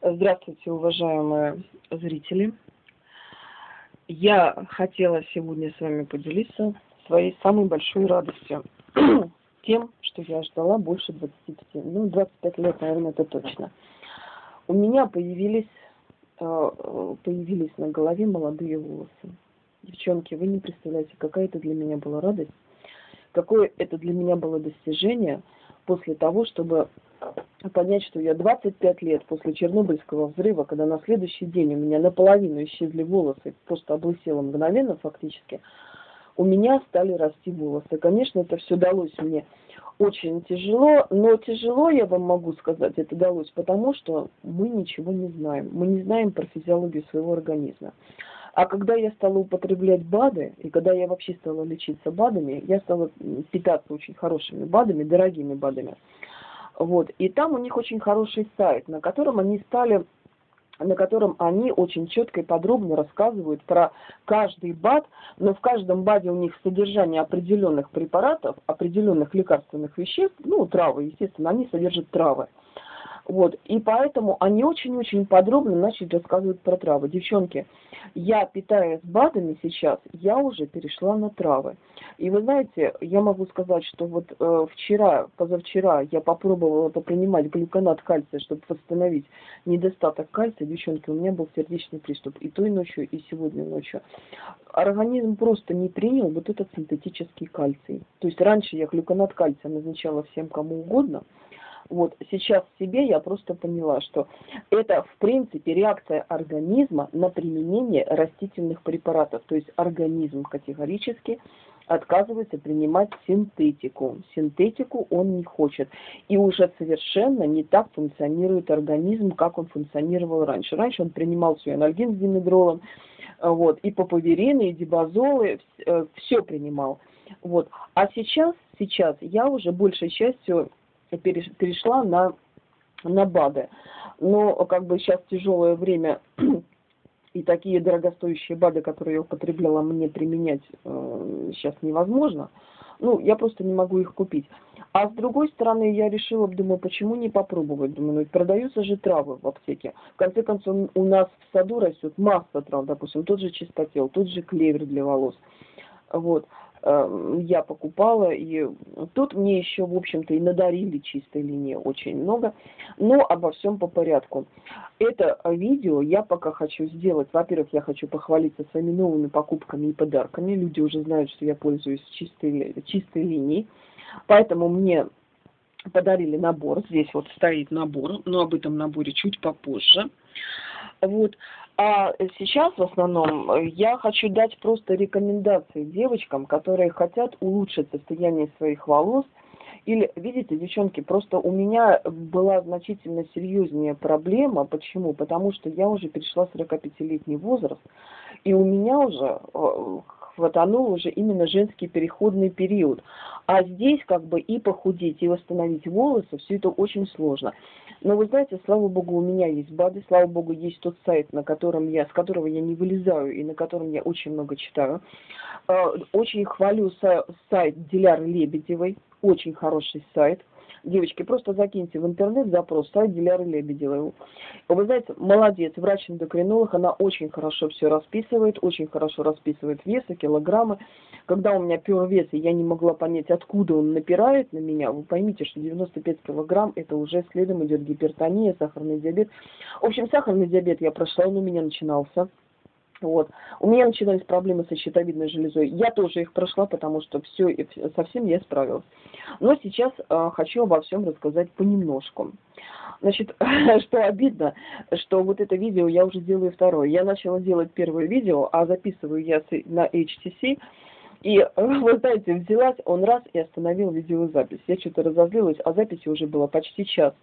Здравствуйте, уважаемые зрители. Я хотела сегодня с вами поделиться своей самой большой радостью. Тем, что я ждала больше 25, ну, 25 лет, наверное, это точно. У меня появились, э, появились на голове молодые волосы. Девчонки, вы не представляете, какая это для меня была радость, какое это для меня было достижение после того, чтобы понять, что я 25 лет после Чернобыльского взрыва, когда на следующий день у меня наполовину исчезли волосы, просто облысела мгновенно фактически, у меня стали расти волосы. Конечно, это все далось мне очень тяжело, но тяжело, я вам могу сказать, это далось потому, что мы ничего не знаем. Мы не знаем про физиологию своего организма. А когда я стала употреблять БАДы, и когда я вообще стала лечиться БАДами, я стала питаться очень хорошими БАДами, дорогими БАДами. Вот. И там у них очень хороший сайт, на котором они стали на котором они очень четко и подробно рассказывают про каждый БАД, но в каждом БАДе у них содержание определенных препаратов, определенных лекарственных веществ, ну, травы, естественно, они содержат травы. Вот, и поэтому они очень-очень подробно начали рассказывать про травы. Девчонки, я питаясь БАДами сейчас, я уже перешла на травы. И вы знаете, я могу сказать, что вот э, вчера, позавчера я попробовала попринимать глюконат кальция, чтобы восстановить недостаток кальция. Девчонки, у меня был сердечный приступ и той ночью, и сегодня ночью. Организм просто не принял вот этот синтетический кальций. То есть раньше я глюконат кальция назначала всем кому угодно, вот сейчас в себе я просто поняла, что это в принципе реакция организма на применение растительных препаратов. То есть организм категорически отказывается принимать синтетику. Синтетику он не хочет. И уже совершенно не так функционирует организм, как он функционировал раньше. Раньше он принимал все анальгин с димедролом, вот, и папаверины, и дибазолы, все принимал. Вот. А сейчас, сейчас я уже большей частью перешла на, на БАДы. Но как бы сейчас тяжелое время и такие дорогостоящие БАДы, которые я употребляла, мне применять э, сейчас невозможно. Ну, я просто не могу их купить. А с другой стороны, я решила, думаю, почему не попробовать? Думаю, ну, продаются же травы в аптеке. В конце концов, у нас в саду растет масса трав, допустим, тот же чистотел, тот же клевер для волос. Вот. Эм, я покупала, и тут мне еще, в общем-то, и надарили чистой линии очень много, но обо всем по порядку. Это видео я пока хочу сделать, во-первых, я хочу похвалиться своими новыми покупками и подарками, люди уже знают, что я пользуюсь чистой, чистой линией, поэтому мне подарили набор, здесь вот стоит набор, но об этом наборе чуть попозже. Вот. А сейчас в основном э, я хочу дать просто рекомендации девочкам, которые хотят улучшить состояние своих волос. Или, видите, девчонки, просто у меня была значительно серьезнее проблема. Почему? Потому что я уже перешла 45-летний возраст, и у меня уже э, хватанул уже именно женский переходный период. А здесь как бы и похудеть, и восстановить волосы, все это очень сложно. Но вы знаете, слава богу, у меня есть БАДы, слава богу, есть тот сайт, на котором я, с которого я не вылезаю и на котором я очень много читаю. А, очень хвалю сайт Диляры Лебедевой, очень хороший сайт. Девочки, просто закиньте в интернет запрос сайт Диляры Лебедевой. Вы знаете, молодец, врач-эндокринолог, она очень хорошо все расписывает, очень хорошо расписывает весы, килограммы. Когда у меня пер вес, и я не могла понять, откуда он напирает на меня, вы поймите, что 95 килограмм, это уже следом идет гипертония, сахарный диабет. В общем, сахарный диабет я прошла, он у меня начинался. Вот. У меня начинались проблемы со щитовидной железой. Я тоже их прошла, потому что все, совсем я справилась. Но сейчас э, хочу обо всем рассказать понемножку. Значит, что обидно, что вот это видео я уже делаю второе. Я начала делать первое видео, а записываю я на HTC. И, вы знаете, взялась, он раз и остановил видеозапись. Я что-то разозлилась, а записи уже было почти час.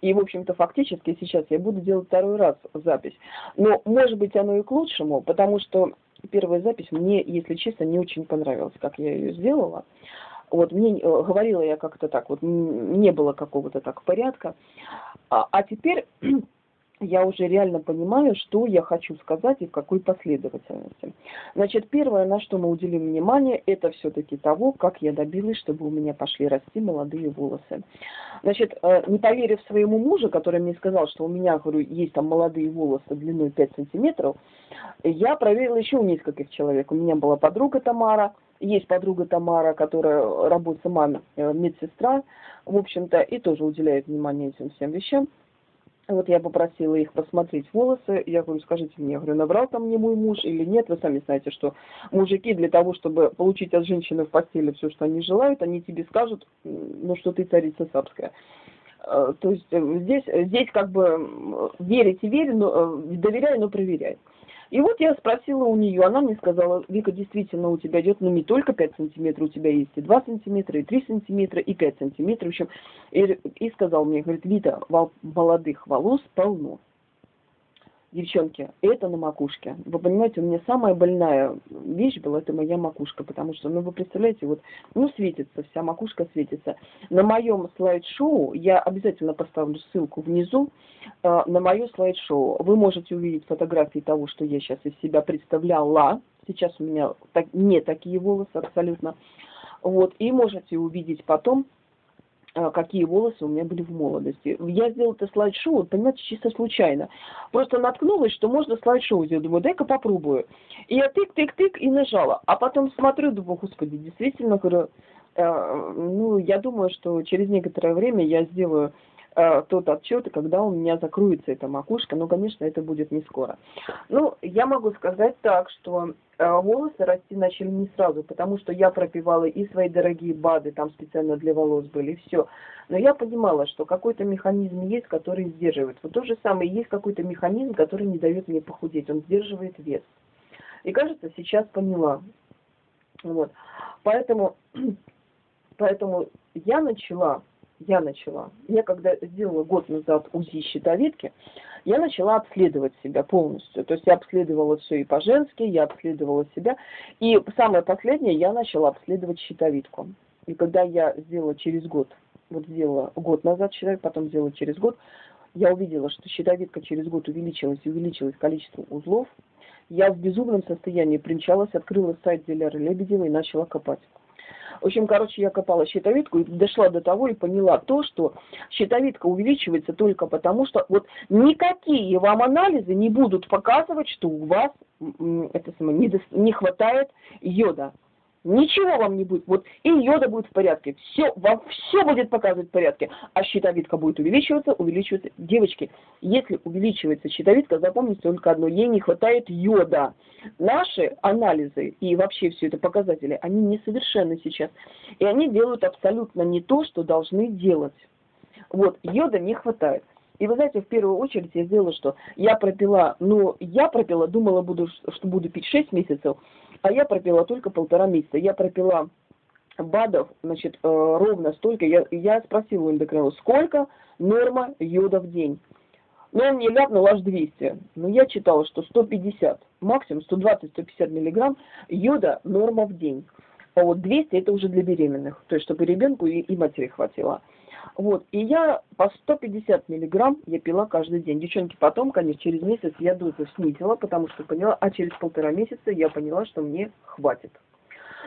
И, в общем-то, фактически сейчас я буду делать второй раз запись. Но, может быть, оно и к лучшему, потому что первая запись мне, если честно, не очень понравилась, как я ее сделала. Вот мне э, говорила я как-то так, вот не было какого-то так порядка. А, а теперь я уже реально понимаю, что я хочу сказать и в какой последовательности. Значит, первое, на что мы уделим внимание, это все-таки того, как я добилась, чтобы у меня пошли расти молодые волосы. Значит, э, не поверив своему мужу, который мне сказал, что у меня, говорю, есть там молодые волосы длиной 5 сантиметров, я проверила еще у нескольких человек. У меня была подруга Тамара, есть подруга Тамара, которая работает сама э, медсестра, в общем-то, и тоже уделяет внимание этим всем вещам. Вот я попросила их посмотреть волосы. Я говорю, скажите мне, я говорю, набрал там мне мой муж или нет? Вы сами знаете, что мужики для того, чтобы получить от женщины в постели все, что они желают, они тебе скажут, ну, что ты царица сапская. Э, то есть э, здесь, здесь как бы верить и верь, но, доверяй, но проверяй. И вот я спросила у нее, она мне сказала, Вика, действительно, у тебя идет, ну, не только 5 сантиметров, у тебя есть и 2 сантиметра, и 3 сантиметра, и 5 сантиметров. В общем, и, и сказал мне, говорит, Вита, молодых волос полно. Девчонки, это на макушке. Вы понимаете, у меня самая больная вещь была, это моя макушка, потому что, ну, вы представляете, вот, ну, светится, вся макушка светится. На моем слайд-шоу, я обязательно поставлю ссылку внизу, э, на мое слайд-шоу. Вы можете увидеть фотографии того, что я сейчас из себя представляла. Сейчас у меня так, не такие волосы абсолютно. Вот, и можете увидеть потом, какие волосы у меня были в молодости. Я сделала это слайд-шоу, понимаете, чисто случайно. Просто наткнулась, что можно слайд-шоу сделать. Думаю, дай-ка попробую. И я тык-тык-тык и нажала. А потом смотрю, думаю, господи, действительно, говорю, э, ну, я думаю, что через некоторое время я сделаю Э, тот отчет, когда у меня закроется эта макушка, но, конечно, это будет не скоро. Ну, я могу сказать так, что э, волосы расти начали не сразу, потому что я пропивала и свои дорогие БАДы, там специально для волос были, и все. Но я понимала, что какой-то механизм есть, который сдерживает. Вот то же самое, есть какой-то механизм, который не дает мне похудеть, он сдерживает вес. И кажется, сейчас поняла. Вот. Поэтому, поэтому я начала я начала. Я когда сделала год назад УЗИ щитовидки, я начала обследовать себя полностью. То есть я обследовала все и по-женски, я обследовала себя. И самое последнее, я начала обследовать щитовидку. И когда я сделала через год, вот сделала год назад щитовидку, потом сделала через год, я увидела, что щитовидка через год увеличилась и увеличилось количество узлов. Я в безумном состоянии примчалась, открыла сайт Диляры Лебедева и начала копать. В общем, короче, я копала щитовидку и дошла до того и поняла то, что щитовидка увеличивается только потому, что вот никакие вам анализы не будут показывать, что у вас это самое, не, не хватает йода. Ничего вам не будет. Вот и йода будет в порядке. Все, вам все будет показывать в порядке. А щитовидка будет увеличиваться, увеличиваться. Девочки, если увеличивается щитовидка, запомните только одно. Ей не хватает йода. Наши анализы и вообще все это показатели, они несовершенны сейчас. И они делают абсолютно не то, что должны делать. Вот, йода не хватает. И вы знаете, в первую очередь я сделала что? Я пропила, ну, я пропила, думала, буду, что буду пить 6 месяцев, а я пропила только полтора месяца. Я пропила БАДов, значит, э, ровно столько. Я, я спросила у эндокринолога, сколько норма йода в день? Ну, он мне ляпнул аж 200. Но я читала, что 150, максимум 120-150 миллиграмм йода норма в день. А вот 200 это уже для беременных, то есть чтобы ребенку и, и матери хватило. Вот, и я по 150 миллиграмм я пила каждый день. Девчонки, потом, конечно, через месяц я дозу снизила, потому что поняла, а через полтора месяца я поняла, что мне хватит.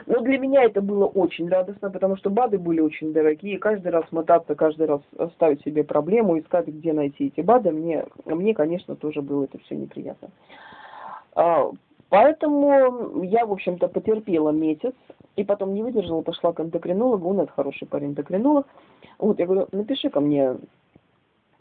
Но для меня это было очень радостно, потому что БАДы были очень дорогие. Каждый раз мотаться, каждый раз ставить себе проблему, искать, где найти эти БАДы, мне, мне конечно, тоже было это все неприятно. Поэтому я, в общем-то, потерпела месяц, и потом не выдержала, пошла к эндокринологу, он это хороший парень эндокринолог. Вот, я говорю, напиши ко мне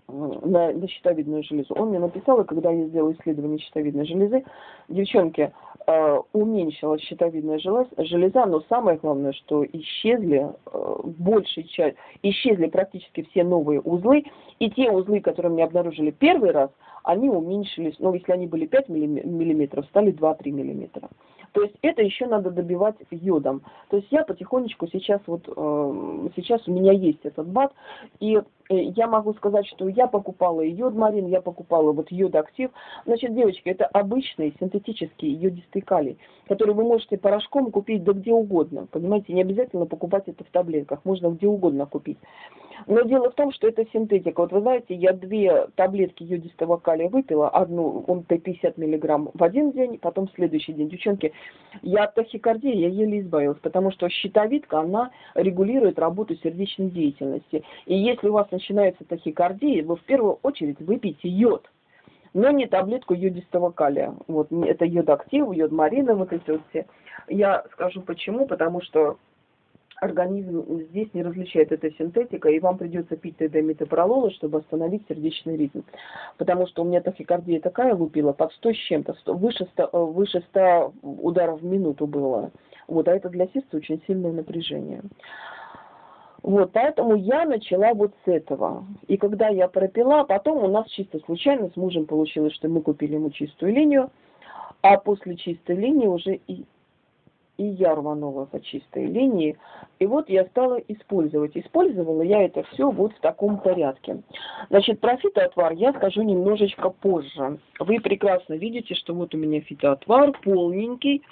на, на щитовидную железу. Он мне написал, и когда я сделала исследование щитовидной железы, девчонки, э, уменьшилась щитовидная железа, железа, но самое главное, что исчезли э, большей часть, исчезли практически все новые узлы, и те узлы, которые мне обнаружили первый раз, они уменьшились, ну, если они были 5 миллиметров, стали 2-3 миллиметра. То есть это еще надо добивать йодом. То есть я потихонечку сейчас вот, э, сейчас у меня есть этот бат, и э, я могу сказать, что я покупала йод марин, я покупала вот йод актив. Значит, девочки, это обычный синтетический йодистый калий, который вы можете порошком купить да где угодно. Понимаете, не обязательно покупать это в таблетках, можно где угодно купить. Но дело в том, что это синтетика. Вот вы знаете, я две таблетки йодистого калия выпила, одну, он 50 миллиграмм в один день, потом в следующий день. Девчонки, я от тахикардии я еле избавилась, потому что щитовидка, она регулирует работу сердечной деятельности. И если у вас начинается тахикардия, вы в первую очередь выпейте йод но не таблетку йодистого калия. Вот, это йод-актив, йод-марина, вот эти вот все. Я скажу почему, потому что организм здесь не различает эта синтетика, и вам придется пить тогда метапролола, чтобы остановить сердечный ритм. Потому что у меня тахикардия такая лупила, под 100 с чем-то, выше 100, э, выше 100 ударов в минуту было. Вот, а это для сердца очень сильное напряжение. Вот, поэтому я начала вот с этого. И когда я пропила, потом у нас чисто случайно с мужем получилось, что мы купили ему чистую линию, а после чистой линии уже и и я рванула по чистой линии. И вот я стала использовать. Использовала я это все вот в таком порядке. Значит, про фитоотвар я скажу немножечко позже. Вы прекрасно видите, что вот у меня фитоотвар полненький.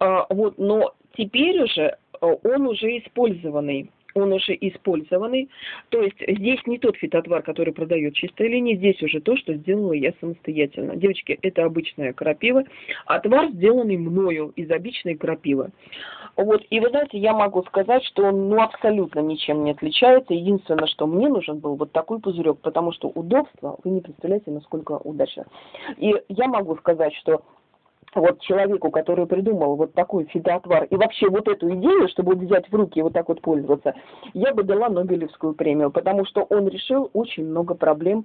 А, вот, но теперь уже э, он уже использованный он уже использованный. То есть здесь не тот фитотвар, который продает чистая линия, здесь уже то, что сделала я самостоятельно. Девочки, это обычная крапива, отвар сделанный мною из обычной крапивы. Вот, и вы знаете, я могу сказать, что он ну, абсолютно ничем не отличается. Единственное, что мне нужен был вот такой пузырек, потому что удобство, вы не представляете, насколько удачно. И я могу сказать, что вот человеку, который придумал вот такой фитоотвар и вообще вот эту идею, чтобы взять в руки и вот так вот пользоваться, я бы дала Нобелевскую премию, потому что он решил очень много проблем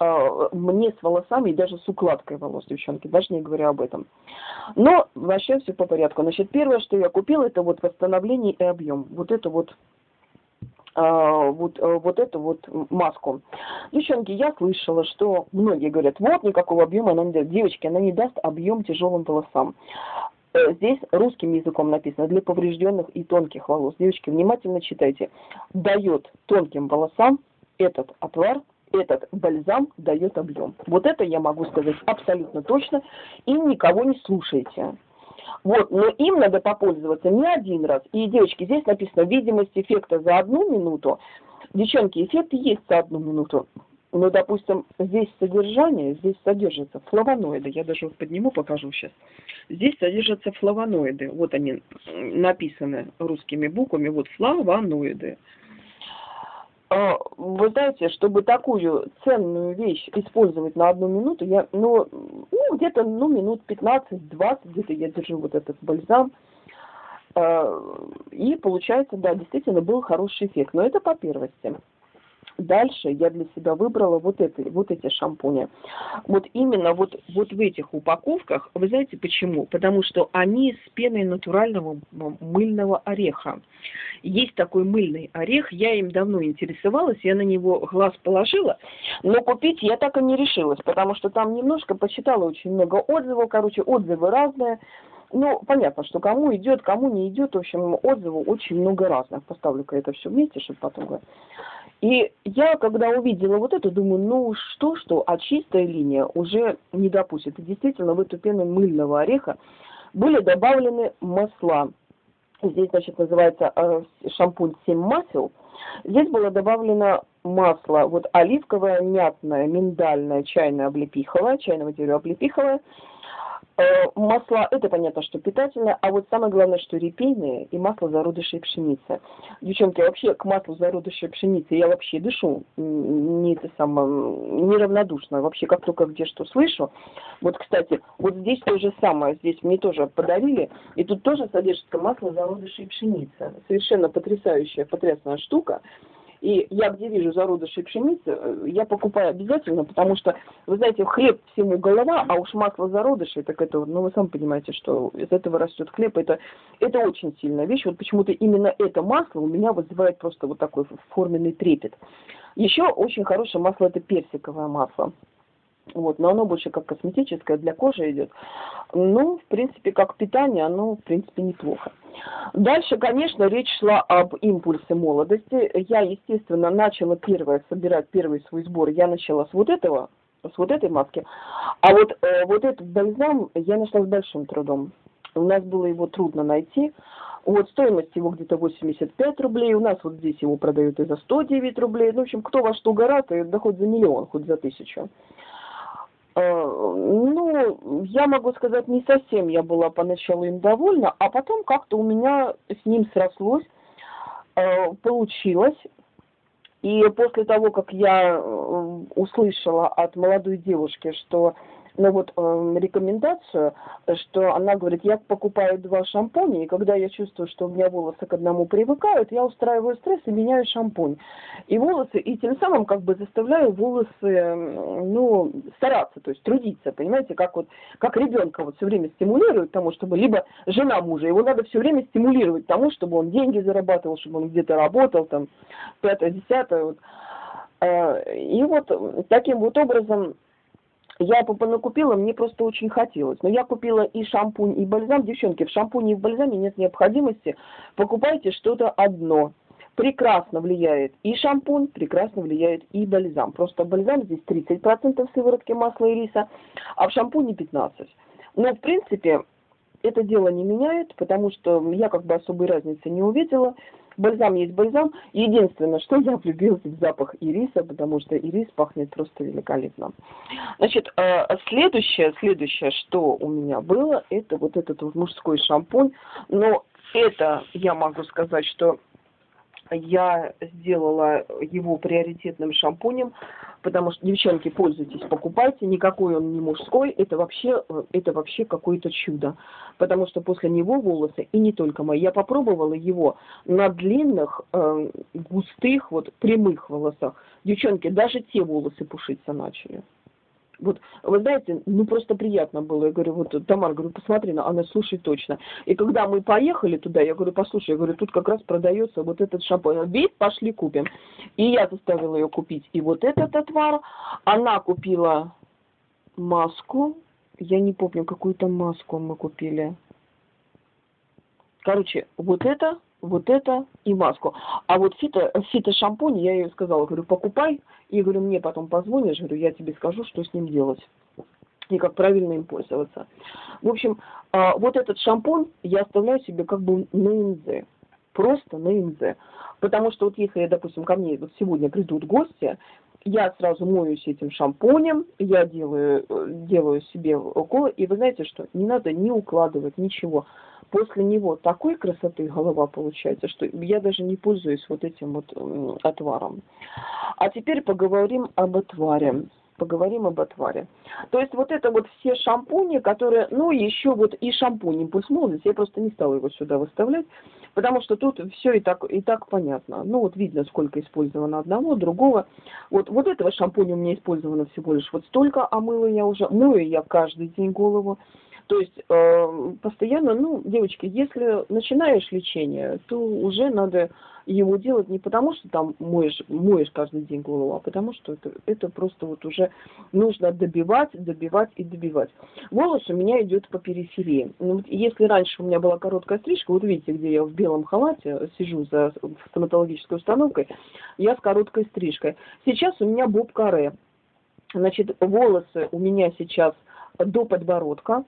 э, мне с волосами и даже с укладкой волос, девчонки, даже не говоря об этом. Но вообще все по порядку. Значит, первое, что я купила, это вот восстановление и объем. Вот это вот вот, э, вот эту вот маску. Девчонки, я слышала, что многие говорят, вот никакого объема она не даст. Девочки, она не даст объем тяжелым волосам. Э, здесь русским языком написано для поврежденных и тонких волос. Девочки, внимательно читайте. Дает тонким волосам этот отвар этот бальзам дает объем. Вот это я могу сказать абсолютно точно. И никого не слушайте. Вот, но им надо попользоваться не один раз. И, девочки, здесь написано видимость эффекта за одну минуту. Девчонки, эффект есть за одну минуту. Но, допустим, здесь содержание, здесь содержатся флавоноиды. Я даже вот подниму, покажу сейчас. Здесь содержатся флавоноиды. Вот они написаны русскими буквами. Вот флавоноиды. А, вы знаете, чтобы такую ценную вещь использовать на одну минуту, я, ну, ну где-то, ну, минут 15-20 где-то я держу вот этот бальзам. А, и получается, да, действительно был хороший эффект. Но это по первости. Дальше я для себя выбрала вот, это, вот эти шампуни. Вот именно вот, вот в этих упаковках, вы знаете почему? Потому что они с пеной натурального мыльного ореха. Есть такой мыльный орех, я им давно интересовалась, я на него глаз положила, но купить я так и не решилась, потому что там немножко почитала очень много отзывов, короче, отзывы разные. Ну, понятно, что кому идет, кому не идет, в общем, отзывов очень много разных. Поставлю-ка это все вместе, чтобы потом говорить. И я, когда увидела вот это, думаю, ну что, что, а чистая линия уже не допустит. И действительно, в эту пену мыльного ореха были добавлены масла. Здесь, значит, называется э, шампунь 7 масел. Здесь было добавлено масло, вот оливковое, мятное, миндальное, чайное, облепиховое, чайного дерева облепиховое, масла, это понятно, что питательное, а вот самое главное, что репейные и масло зародышей пшеницы. Девчонки, вообще к маслу зародышей пшеницы я вообще дышу не это самое, неравнодушно. Вообще, как только где что слышу. Вот, кстати, вот здесь то же самое, здесь мне тоже подарили, и тут тоже содержится масло зародышей пшеницы. Совершенно потрясающая, потрясная штука. И я где вижу зародыши пшеницы, э, я покупаю обязательно, потому что, вы знаете, хлеб всему голова, а уж масло зародышей, так это, ну вы сами понимаете, что из этого растет хлеб, это, это очень сильная вещь. Вот почему-то именно это масло у меня вызывает просто вот такой форменный трепет. Еще очень хорошее масло это персиковое масло. Вот, но оно больше как косметическое, для кожи идет. Ну, в принципе, как питание, оно, в принципе, неплохо. Дальше, конечно, речь шла об импульсе молодости. Я, естественно, начала первое, собирать первый свой сбор. Я начала с вот этого, с вот этой маски. А вот, э, вот этот бальзам я нашла с большим трудом. У нас было его трудно найти. Вот стоимость его где-то 85 рублей. У нас вот здесь его продают и за 109 рублей. Ну, в общем, кто во что горат, и да хоть за миллион, хоть за тысячу. Э, ну, я могу сказать, не совсем я была поначалу им довольна, а потом как-то у меня с ним срослось, э, получилось. И после того, как я э, услышала от молодой девушки, что ну вот э, рекомендацию, что она говорит, я покупаю два шампуня, и когда я чувствую, что у меня волосы к одному привыкают, я устраиваю стресс и меняю шампунь. И волосы, и тем самым как бы заставляю волосы, ну, стараться, то есть трудиться, понимаете, как вот, как ребенка вот все время стимулирует тому, чтобы, либо жена мужа, его надо все время стимулировать тому, чтобы он деньги зарабатывал, чтобы он где-то работал, там, пятое, десятое, вот. Э, и вот таким вот образом я купила, мне просто очень хотелось. Но я купила и шампунь, и бальзам. Девчонки, в шампуне и в бальзаме нет необходимости. Покупайте что-то одно. Прекрасно влияет и шампунь, прекрасно влияет и бальзам. Просто бальзам здесь 30% сыворотки масла и риса, а в шампуне 15%. Но, в принципе, это дело не меняет, потому что я как бы особой разницы не увидела. Бальзам есть бальзам. Единственное, что я влюбилась в запах ириса, потому что ирис пахнет просто великолепно. Значит, э, следующее, следующее, что у меня было, это вот этот вот мужской шампунь. Но это я могу сказать, что я сделала его приоритетным шампунем, потому что, девчонки, пользуйтесь, покупайте, никакой он не мужской, это вообще, это вообще какое-то чудо, потому что после него волосы, и не только мои, я попробовала его на длинных, э, густых, вот прямых волосах, девчонки, даже те волосы пушиться начали. Вот, вы знаете, ну просто приятно было. Я говорю, вот, Тамар, говорю, посмотри, на, она слушай точно. И когда мы поехали туда, я говорю, послушай, я говорю, тут как раз продается вот этот шампунь. Вид, пошли купим. И я заставила ее купить и вот этот отвар. Она купила маску. Я не помню, какую-то маску мы купили. Короче, вот это вот это и маску. А вот фито, фито-шампунь, я ей сказала, говорю, покупай, и говорю, мне потом позвонишь, говорю, я тебе скажу, что с ним делать и как правильно им пользоваться. В общем, а, вот этот шампунь я оставляю себе как бы на НЗ, просто на НЗ. Потому что вот если, допустим, ко мне вот сегодня придут гости, я сразу моюсь этим шампунем, я делаю, делаю себе уколы, и вы знаете что, не надо ни укладывать, ничего после него такой красоты голова получается, что я даже не пользуюсь вот этим вот отваром. А теперь поговорим об отваре. Поговорим об отваре. То есть вот это вот все шампуни, которые, ну еще вот и шампунь импульс молодости, я просто не стала его сюда выставлять, потому что тут все и так, и так понятно. Ну вот видно, сколько использовано одного, другого. Вот, вот этого шампуня у меня использовано всего лишь вот столько, а мыла я уже, мою я каждый день голову. То есть э, постоянно, ну, девочки, если начинаешь лечение, то уже надо его делать не потому, что там моешь, моешь каждый день голову, а потому что это, это просто вот уже нужно добивать, добивать и добивать. Волос у меня идет по периферии. Ну, если раньше у меня была короткая стрижка, вот видите, где я в белом халате сижу за стоматологической установкой, я с короткой стрижкой. Сейчас у меня боб-каре. Значит, волосы у меня сейчас до подбородка,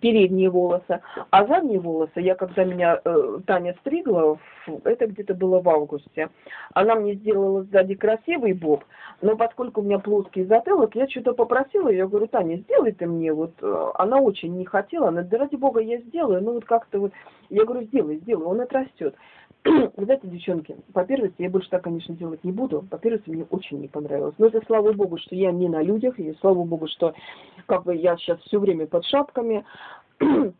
передние волосы, а задние волосы, я когда меня э, Таня стригла, это где-то было в августе, она мне сделала сзади красивый боб, но поскольку у меня плоский затылок, я что-то попросила, я говорю, Таня, сделай ты мне, вот, э, она очень не хотела, она, да ради бога, я сделаю, ну вот как-то вот, я говорю, сделай, сделай, он отрастет. Вы знаете, девчонки, по первости, я больше так, конечно, делать не буду. По первости, мне очень не понравилось. Но это слава богу, что я не на людях, и слава богу, что как бы я сейчас все время под шапками.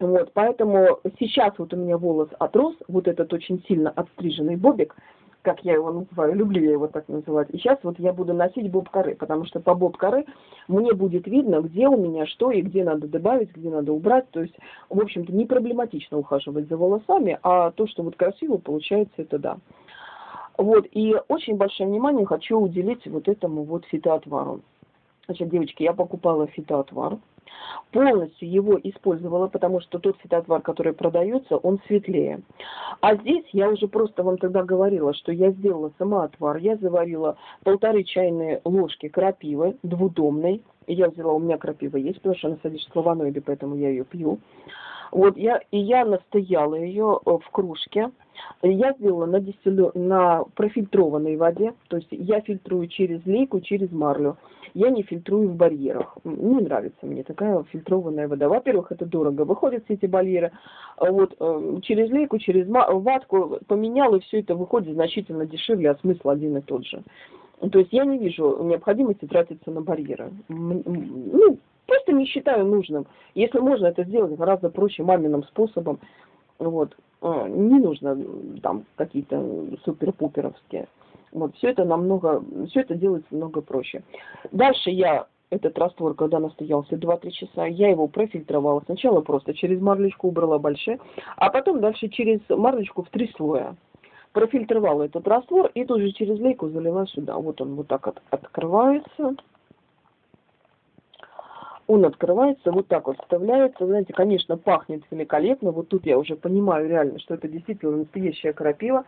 Вот, поэтому сейчас вот у меня волос отрос, вот этот очень сильно отстриженный бобик, как я его называю, люблю я его так называть. И сейчас вот я буду носить боб-коры, потому что по боб-коры мне будет видно, где у меня что и где надо добавить, где надо убрать. То есть, в общем-то, не проблематично ухаживать за волосами, а то, что вот красиво получается, это да. Вот, и очень большое внимание хочу уделить вот этому вот фитоотвару. Значит, девочки, я покупала фитоотвар полностью его использовала, потому что тот фитоотвар, который продается, он светлее. А здесь я уже просто вам тогда говорила, что я сделала сама отвар. Я заварила полторы чайные ложки крапивы двудомной, Я взяла, у меня крапива есть, потому что она содержит флавоноиды, поэтому я ее пью. Вот я, и я настояла ее э, в кружке. Я сделала на, дистиллю, на профильтрованной воде, то есть я фильтрую через лейку, через марлю. Я не фильтрую в барьерах. Не нравится мне такая фильтрованная вода. Во-первых, это дорого. Выходят все эти барьеры. А вот э, через лейку, через ватку поменял, и все это выходит значительно дешевле, а смысл один и тот же. То есть я не вижу необходимости тратиться на барьеры. Ну, просто не считаю нужным. Если можно это сделать гораздо проще маминым способом, вот, а, не нужно там какие-то супер-пуперовские. Вот, все это намного, все это делается намного проще. Дальше я этот раствор, когда настоялся 2-3 часа, я его профильтровала. Сначала просто через марлечку убрала большие, а потом дальше через марлечку в три слоя профильтровала этот раствор и тоже через лейку залила сюда. Вот он вот так от, открывается. Он открывается, вот так вот вставляется. Знаете, конечно, пахнет великолепно. Вот тут я уже понимаю реально, что это действительно настоящая крапива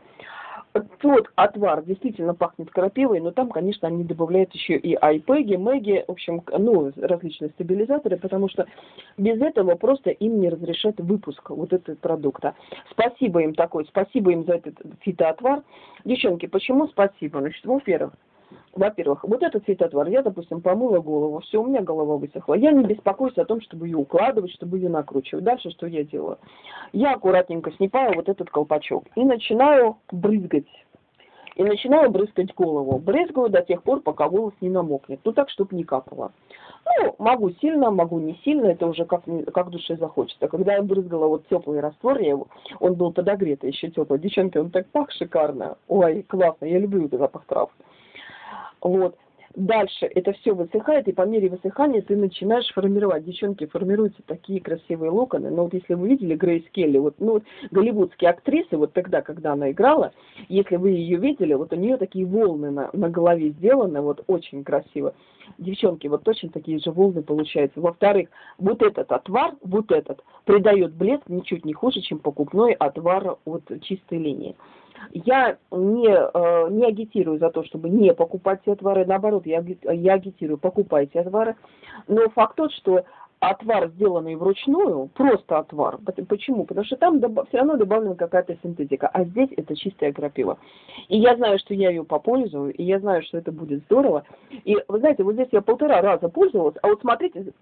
тот отвар действительно пахнет крапивой, но там, конечно, они добавляют еще и айпеги, мэги, в общем, ну, различные стабилизаторы, потому что без этого просто им не разрешат выпуск вот этого продукта. Спасибо им такой, спасибо им за этот фитоотвар. Девчонки, почему спасибо? Значит, во-первых, во-первых, вот этот фитотвар, я, допустим, помыла голову, все, у меня голова высохла. Я не беспокоюсь о том, чтобы ее укладывать, чтобы ее накручивать. Дальше что я делаю? Я аккуратненько снимаю вот этот колпачок и начинаю брызгать. И начинаю брызгать голову. Брызгаю до тех пор, пока волос не намокнет. Ну так, чтобы не капало. Ну, могу сильно, могу не сильно, это уже как, как душе захочется. Когда я брызгала вот теплый раствор, я его, он был подогретый, еще теплый. Девчонки, он так пах шикарно. Ой, классно, я люблю этот запах трав. Вот. Дальше это все высыхает, и по мере высыхания ты начинаешь формировать. Девчонки, формируются такие красивые локоны. Но вот если вы видели Грейс Келли, вот, ну, вот голливудские актрисы, вот тогда, когда она играла, если вы ее видели, вот у нее такие волны на, на голове сделаны, вот очень красиво. Девчонки, вот точно такие же волны получаются. Во-вторых, вот этот отвар, вот этот, придает блеск ничуть не хуже, чем покупной отвар от чистой линии. Я не, э, не агитирую за то, чтобы не покупать эти отвары, наоборот, я, я агитирую, покупайте отвары. Но факт тот, что отвар, сделанный вручную, просто отвар. Почему? Потому что там все равно добавлена какая-то синтетика, а здесь это чистая крапива. И я знаю, что я ее попользую, и я знаю, что это будет здорово. И вы знаете, вот здесь я полтора раза пользовалась, а вот смотрите,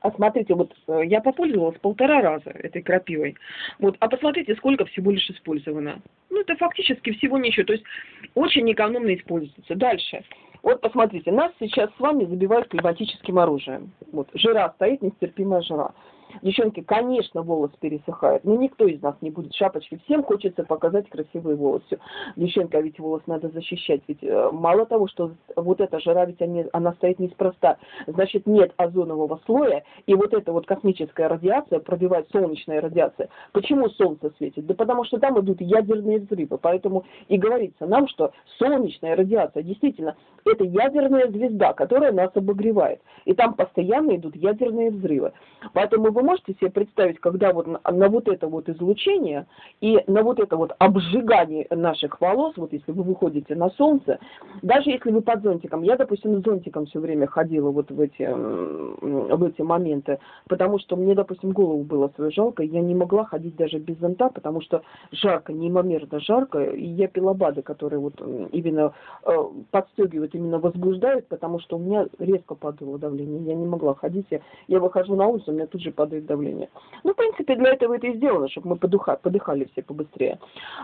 а смотрите, вот э, я попользовалась полтора раза этой крапивой. Вот, а посмотрите, сколько всего лишь использовано. Ну, это фактически всего ничего. То есть очень экономно используется. Дальше. Вот посмотрите, нас сейчас с вами забивают климатическим оружием. Вот, жира стоит, нестерпимая жира. Девчонки, конечно, волос пересыхает, но никто из нас не будет шапочки. Всем хочется показать красивые волосы. Девчонка, ведь волос надо защищать. Ведь э, мало того, что вот эта жара, ведь они, она стоит неспроста. Значит, нет озонового слоя, и вот эта вот космическая радиация пробивает солнечная радиация. Почему солнце светит? Да потому что там идут ядерные взрывы. Поэтому и говорится нам, что солнечная радиация действительно это ядерная звезда, которая нас обогревает. И там постоянно идут ядерные взрывы. Поэтому вы можете себе представить, когда вот на, на вот это вот излучение и на вот это вот обжигание наших волос, вот если вы выходите на солнце, даже если вы под зонтиком, я, допустим, с зонтиком все время ходила вот в эти, в эти моменты, потому что мне, допустим, голову было свое жалко, я не могла ходить даже без зонта, потому что жарко, неимомерно жарко, и я пила БАДы, которые вот именно э, подстегивают, именно возбуждают, потому что у меня резко падало давление, я не могла ходить, я, я выхожу на улицу, у меня тут же падает падает давление. Ну, в принципе, для этого это и сделано, чтобы мы подуха, подыхали все побыстрее.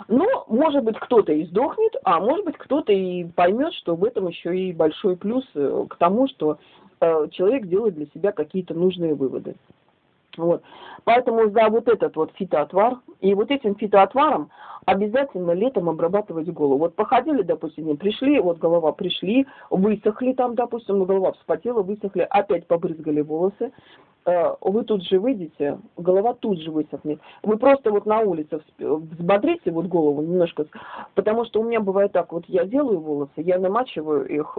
Но, может быть, кто-то и сдохнет, а может быть, кто-то и поймет, что в этом еще и большой плюс э, к тому, что э, человек делает для себя какие-то нужные выводы. Вот. Поэтому за вот этот вот фитоотвар, и вот этим фитоотваром обязательно летом обрабатывать голову. Вот походили, допустим, пришли, вот голова пришли, высохли там, допустим, голова вспотела, высохли, опять побрызгали волосы, вы тут же выйдете, голова тут же высохнет. Вы просто вот на улице взбодрите вот голову немножко, потому что у меня бывает так, вот я делаю волосы, я намачиваю их,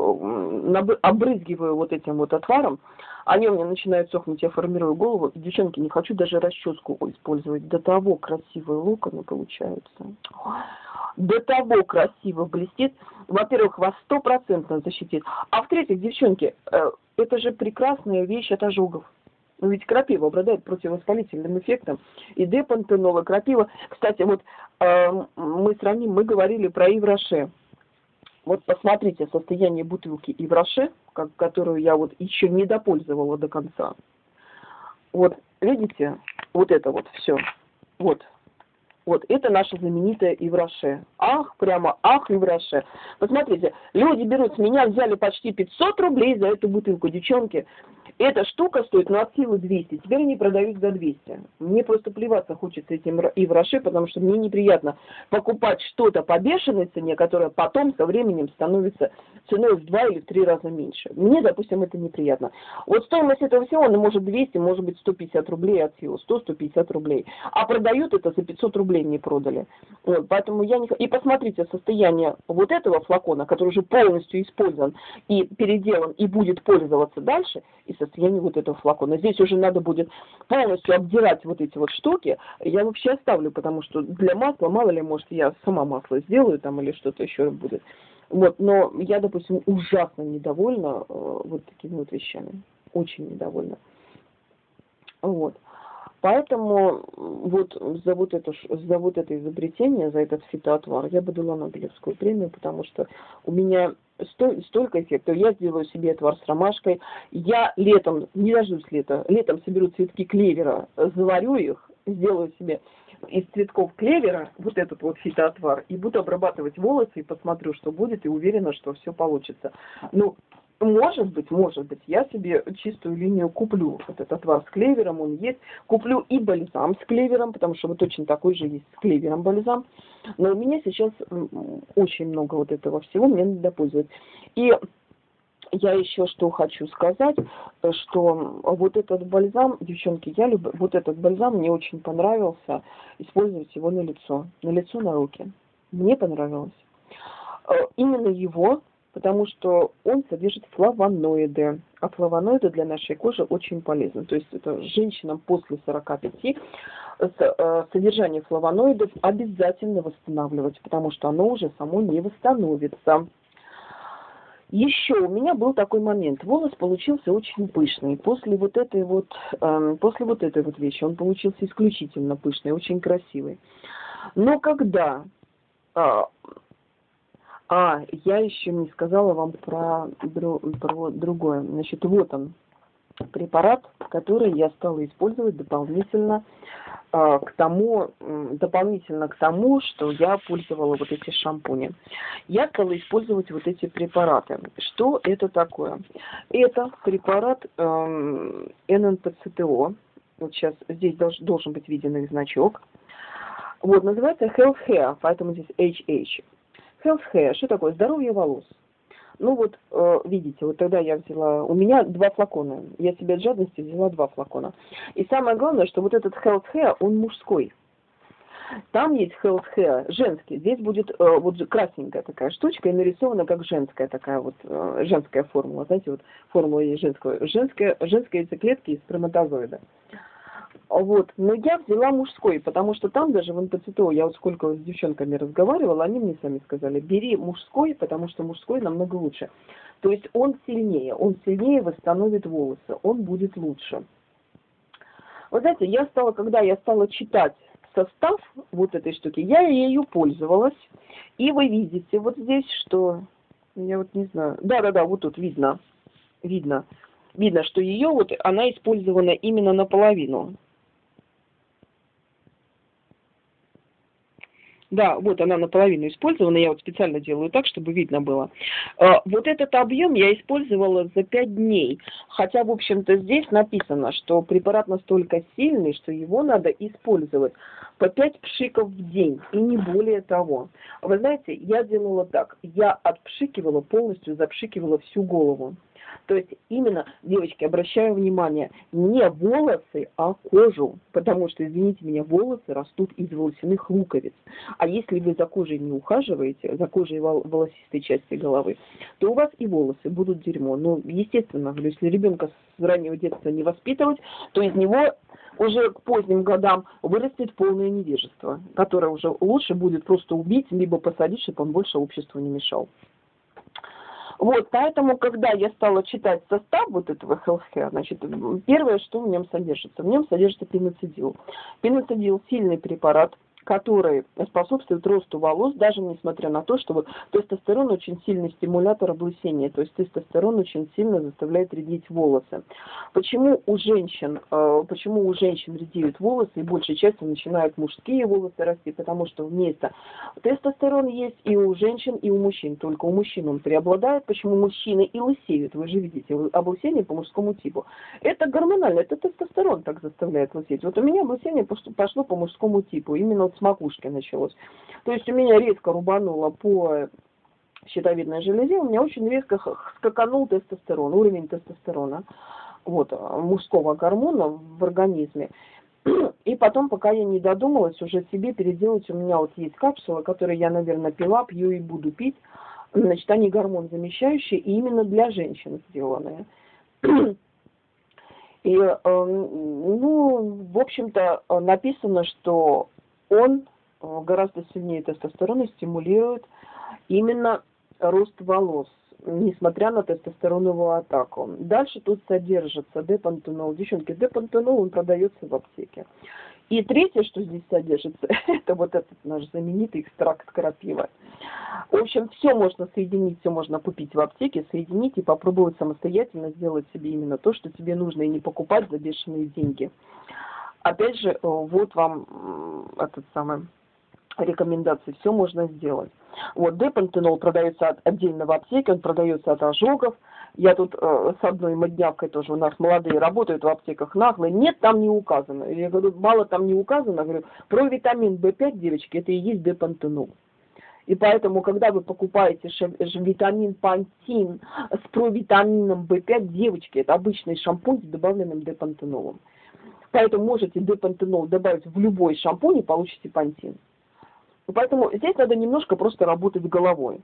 обрызгиваю вот этим вот отваром, они у меня начинают сохнуть, я формирую голову. Девчонки, не хочу даже расческу использовать, до того красивые локоны получаются. до того красиво блестит. Во-первых, вас стопроцентно защитит. А в-третьих, девчонки, э, это же прекрасная вещь от ожогов. Ну ведь крапива обладает противовоспалительным эффектом. И депантенол, крапива. Кстати, вот э, мы сравним, мы говорили про Ивраше. Вот посмотрите состояние бутылки Ивраше, как, которую я вот еще не допользовала до конца. Вот, видите, вот это вот все. Вот, вот, это наша знаменитая Ивраше. Ах, прямо ах, Ивраше. Посмотрите, люди берут с меня, взяли почти 500 рублей за эту бутылку, девчонки. Эта штука стоит, ну, от силы 200. Теперь они продают за 200. Мне просто плеваться хочется этим и в Роше, потому что мне неприятно покупать что-то по бешеной цене, которое потом со временем становится ценой в два или в три раза меньше. Мне, допустим, это неприятно. Вот стоимость этого всего, ну, может 200, может быть 150 рублей от силы, 100-150 рублей. А продают это за 500 рублей не продали. Вот, поэтому я не... И посмотрите состояние вот этого флакона, который уже полностью использован и переделан, и будет пользоваться дальше, и состояние вот этого флакона. Здесь уже надо будет полностью обдирать вот эти вот штуки. Я вообще оставлю, потому что для масла, мало ли, может, я сама масло сделаю там или что-то еще будет. Вот, но я, допустим, ужасно недовольна э, вот такими вот вещами. Очень недовольна. Вот. Поэтому вот за вот, это, за вот это изобретение, за этот фитоотвар я бы дала Нобелевскую премию, потому что у меня столько эффектов. Я сделаю себе отвар с ромашкой. Я летом, не дождусь лета, летом соберу цветки клевера, заварю их, сделаю себе из цветков клевера вот этот вот фитоотвар и буду обрабатывать волосы и посмотрю, что будет, и уверена, что все получится. Ну, может быть, может быть, я себе чистую линию куплю. Вот этот отвар с клевером, он есть. Куплю и бальзам с клевером, потому что вот точно такой же есть с клевером бальзам. Но у меня сейчас очень много вот этого всего, мне надо пользоваться. И я еще что хочу сказать, что вот этот бальзам, девчонки, я люблю, вот этот бальзам мне очень понравился, использовать его на лицо, на лицо, на руки. Мне понравилось. Э, именно его потому что он содержит флавоноиды. А флавоноиды для нашей кожи очень полезны. То есть это женщинам после 45 э, содержание флавоноидов обязательно восстанавливать, потому что оно уже само не восстановится. Еще у меня был такой момент. Волос получился очень пышный. После вот этой вот, э, после вот этой вот вещи он получился исключительно пышный, очень красивый. Но когда э, а, я еще не сказала вам про, про другое. Значит, вот он, препарат, который я стала использовать дополнительно э, к тому, дополнительно к тому, что я пользовала вот эти шампуни. Я стала использовать вот эти препараты. Что это такое? Это препарат э, ННПЦТО. Вот сейчас здесь долж, должен быть виден их значок. Вот, называется Health Hair, поэтому здесь HH. Health hair, что такое? Здоровье волос. Ну вот, э, видите, вот тогда я взяла, у меня два флакона, я себе от жадности взяла два флакона. И самое главное, что вот этот health hair, он мужской. Там есть health hair женский, здесь будет э, вот красненькая такая штучка и нарисована как женская такая вот, э, женская формула, знаете, вот формула женского, женская, женская яйцеклетки из сперматозоида. Вот. Но я взяла мужской, потому что там даже в НПЦТО, я вот сколько с девчонками разговаривала, они мне сами сказали, бери мужской, потому что мужской намного лучше. То есть он сильнее, он сильнее восстановит волосы, он будет лучше. Вы знаете, я стала, когда я стала читать состав вот этой штуки, я ею пользовалась. И вы видите вот здесь, что, я вот не знаю, да-да-да, вот тут видно, видно, видно, что ее вот, она использована именно наполовину. Да, вот она наполовину использована, я вот специально делаю так, чтобы видно было. А, вот этот объем я использовала за 5 дней, хотя, в общем-то, здесь написано, что препарат настолько сильный, что его надо использовать по 5 пшиков в день, и не более того. Вы знаете, я делала так, я отпшикивала полностью, запшикивала всю голову. То есть именно, девочки, обращаю внимание, не волосы, а кожу, потому что, извините меня, волосы растут из волосяных луковиц. А если вы за кожей не ухаживаете, за кожей волосистой части головы, то у вас и волосы будут дерьмо. Ну, естественно, если ребенка с раннего детства не воспитывать, то из него уже к поздним годам вырастет полное невежество, которое уже лучше будет просто убить, либо посадить, чтобы он больше обществу не мешал. Вот, поэтому, когда я стала читать состав вот этого healthcare, значит, первое, что в нем содержится, в нем содержится пеноцидил. Пеноцидил – сильный препарат, который способствует росту волос, даже несмотря на то, что вот тестостерон очень сильный стимулятор облысения, то есть тестостерон очень сильно заставляет редеть волосы. Почему у женщин, э, почему у женщин редеют волосы и большей частью начинают мужские волосы расти, потому что вместо тестостерон есть и у женщин, и у мужчин, только у мужчин он преобладает, почему мужчины и лысеют, вы же видите, облысение по мужскому типу. Это гормонально, это тестостерон так заставляет лысеть. Вот у меня облысение пошло по мужскому типу, именно с макушки началось. То есть у меня резко рубануло по щитовидной железе, у меня очень резко скаканул тестостерон, уровень тестостерона, вот, мужского гормона в организме. И потом, пока я не додумалась уже себе переделать, у меня вот есть капсулы, которые я, наверное, пила, пью и буду пить. Значит, они гормон замещающие и именно для женщин сделанные. И, э, ну, в общем-то, написано, что он э, гораздо сильнее тестостерона стимулирует именно рост волос, несмотря на тестостероновую атаку. Дальше тут содержится депантенол. Девчонки, депантенол, он продается в аптеке. И третье, что здесь содержится, это вот этот наш знаменитый экстракт крапивы. В общем, все можно соединить, все можно купить в аптеке, соединить и попробовать самостоятельно сделать себе именно то, что тебе нужно, и не покупать за бешеные деньги опять же, э, вот вам этот самый рекомендации, все можно сделать. Вот депантенол продается отдельно в аптеке, он продается от ожогов. Я тут э, с одной моднявкой тоже, у нас молодые работают в аптеках наглые. Нет, там не указано. Я говорю, мало там не указано. Говорю, про витамин В5, девочки, это и есть депантенол. И поэтому, когда вы покупаете витамин пантин с провитамином В5, девочки, это обычный шампунь с добавленным депантенолом. Поэтому можете депантенол добавить в любой шампунь и получите пантин. Поэтому здесь надо немножко просто работать головой.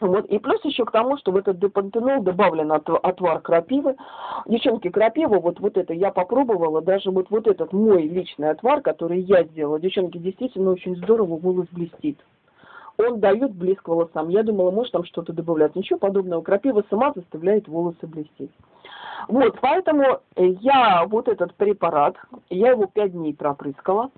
Вот. И плюс еще к тому, что в этот депантенол добавлен отвар крапивы. Девчонки, крапива, вот, вот это я попробовала, даже вот, вот этот мой личный отвар, который я сделала. Девчонки, действительно очень здорово волос блестит. Он дает блеск волосам. Я думала, может там что-то добавлять. Ничего подобного. Крапива сама заставляет волосы блестеть. Вот, поэтому я вот этот препарат, я его пять дней пропрыскала,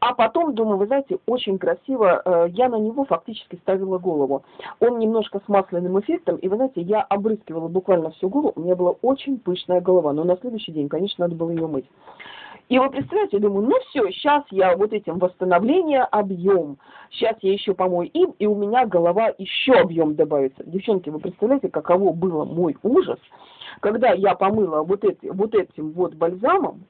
а потом, думаю, вы знаете, очень красиво, э, я на него фактически ставила голову. Он немножко с масляным эффектом, и вы знаете, я обрыскивала буквально всю голову, у меня была очень пышная голова, но на следующий день, конечно, надо было ее мыть. И вы представляете, я думаю, ну все, сейчас я вот этим восстановление объем, сейчас я еще помою им, и у меня голова еще объем добавится. Девчонки, вы представляете, каково было мой ужас, когда я помыла вот, эти, вот этим вот бальзамом,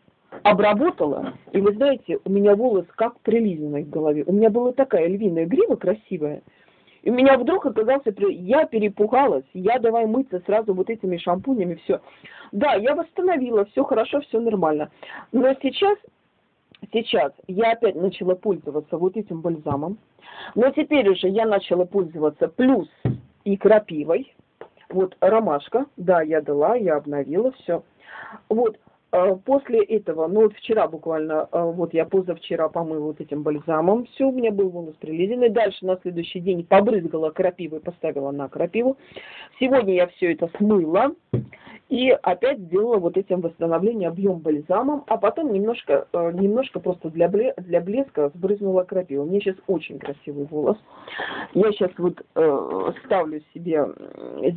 обработала, и вы знаете, у меня волос как прилизанный в голове. У меня была такая львиная грива красивая, и у меня вдруг оказался, я перепугалась, я давай мыться сразу вот этими шампунями, все. Да, я восстановила, все хорошо, все нормально. Но сейчас, сейчас я опять начала пользоваться вот этим бальзамом. Но теперь уже я начала пользоваться плюс и крапивой. Вот ромашка, да, я дала, я обновила все. Вот, после этого, ну вот вчера буквально, э, вот я позавчера помыла вот этим бальзамом, все, у меня был волос прилизанный. Дальше на следующий день побрызгала крапивой, поставила на крапиву. Сегодня я все это смыла. И опять сделала вот этим восстановление объем бальзамом, а потом немножко, э, немножко просто для, для блеска сбрызнула крапиву. У меня сейчас очень красивый волос. Я сейчас вот э, ставлю себе